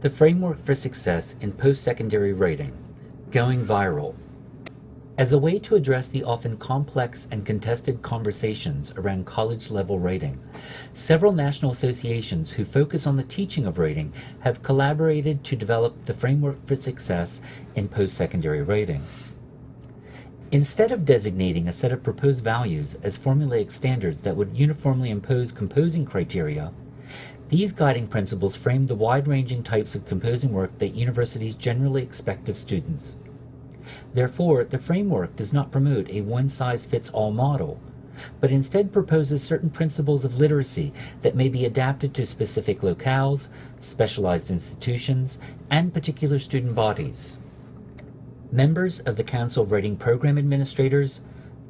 The Framework for Success in Post-Secondary Writing, Going Viral. As a way to address the often complex and contested conversations around college-level writing, several national associations who focus on the teaching of writing have collaborated to develop the Framework for Success in Post-Secondary Writing. Instead of designating a set of proposed values as formulaic standards that would uniformly impose composing criteria, these guiding principles frame the wide-ranging types of composing work that universities generally expect of students. Therefore, the framework does not promote a one-size-fits-all model, but instead proposes certain principles of literacy that may be adapted to specific locales, specialized institutions, and particular student bodies. Members of the Council of Writing Program Administrators,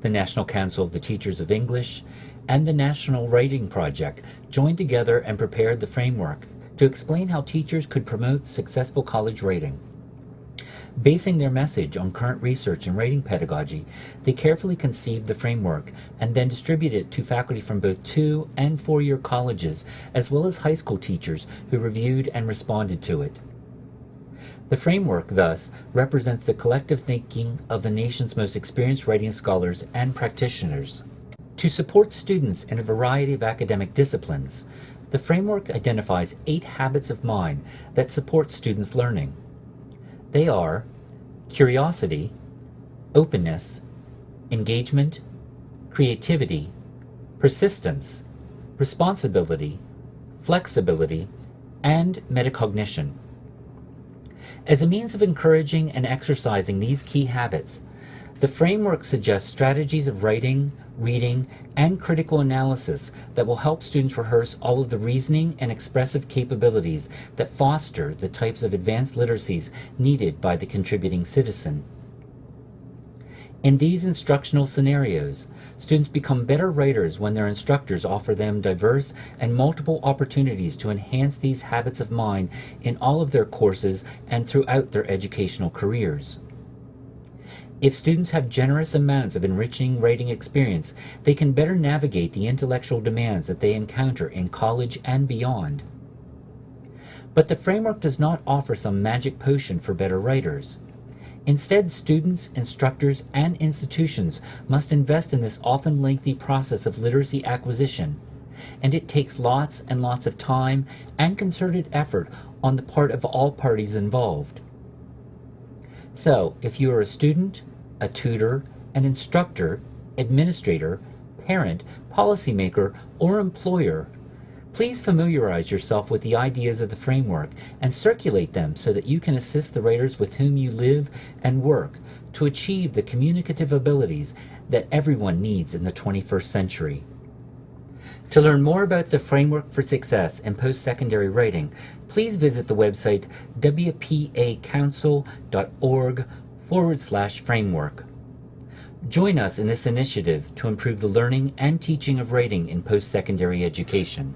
the National Council of the Teachers of English, and the National Writing Project joined together and prepared the framework to explain how teachers could promote successful college writing. Basing their message on current research in writing pedagogy, they carefully conceived the framework and then distributed it to faculty from both two and four-year colleges, as well as high school teachers who reviewed and responded to it. The framework, thus, represents the collective thinking of the nation's most experienced writing scholars and practitioners. To support students in a variety of academic disciplines, the framework identifies eight habits of mind that support students' learning. They are curiosity, openness, engagement, creativity, persistence, responsibility, flexibility, and metacognition. As a means of encouraging and exercising these key habits, the framework suggests strategies of writing, reading, and critical analysis that will help students rehearse all of the reasoning and expressive capabilities that foster the types of advanced literacies needed by the contributing citizen. In these instructional scenarios, students become better writers when their instructors offer them diverse and multiple opportunities to enhance these habits of mind in all of their courses and throughout their educational careers. If students have generous amounts of enriching writing experience, they can better navigate the intellectual demands that they encounter in college and beyond. But the framework does not offer some magic potion for better writers. Instead, students, instructors, and institutions must invest in this often lengthy process of literacy acquisition, and it takes lots and lots of time and concerted effort on the part of all parties involved. So, if you are a student, a tutor, an instructor, administrator, parent, policymaker, or employer, please familiarize yourself with the ideas of the framework and circulate them so that you can assist the writers with whom you live and work to achieve the communicative abilities that everyone needs in the 21st century. To learn more about the Framework for Success in Post-Secondary Writing, please visit the website wpacouncil.org forward slash framework. Join us in this initiative to improve the learning and teaching of writing in post-secondary education.